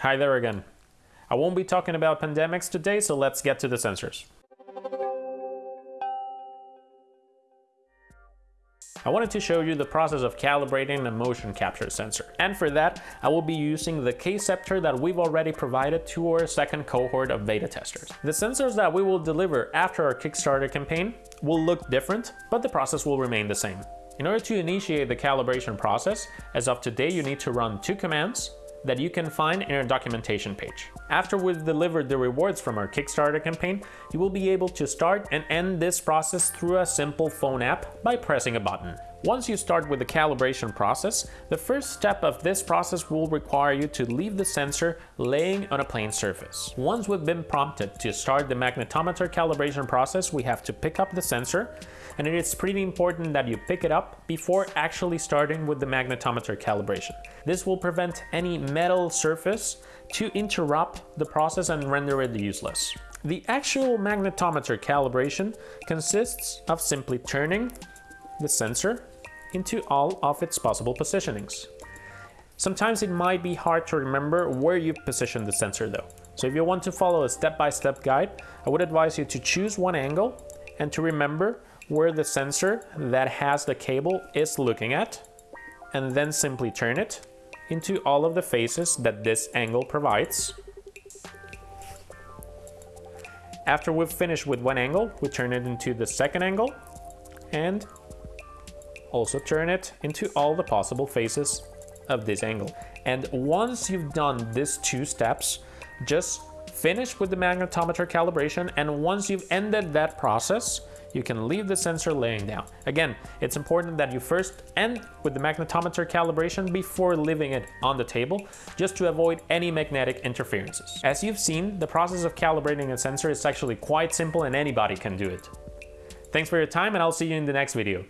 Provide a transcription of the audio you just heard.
Hi there again. I won't be talking about pandemics today, so let's get to the sensors. I wanted to show you the process of calibrating a motion capture sensor. And for that, I will be using the Kceptor that we've already provided to our second cohort of beta testers. The sensors that we will deliver after our Kickstarter campaign will look different, but the process will remain the same. In order to initiate the calibration process, as of today you need to run two commands that you can find in our documentation page. After we've delivered the rewards from our Kickstarter campaign, you will be able to start and end this process through a simple phone app by pressing a button. Once you start with the calibration process, the first step of this process will require you to leave the sensor laying on a plane surface. Once we've been prompted to start the magnetometer calibration process, we have to pick up the sensor, and it is pretty important that you pick it up before actually starting with the magnetometer calibration. This will prevent any metal surface to interrupt the process and render it useless. The actual magnetometer calibration consists of simply turning the sensor into all of its possible positionings. Sometimes it might be hard to remember where you position the sensor though. So if you want to follow a step-by-step -step guide, I would advise you to choose one angle and to remember where the sensor that has the cable is looking at, and then simply turn it into all of the faces that this angle provides. After we've finished with one angle, we turn it into the second angle and also turn it into all the possible faces of this angle. And once you've done these two steps, just finish with the magnetometer calibration and once you've ended that process, you can leave the sensor laying down. Again, it's important that you first end with the magnetometer calibration before leaving it on the table, just to avoid any magnetic interferences. As you've seen, the process of calibrating a sensor is actually quite simple and anybody can do it. Thanks for your time and I'll see you in the next video.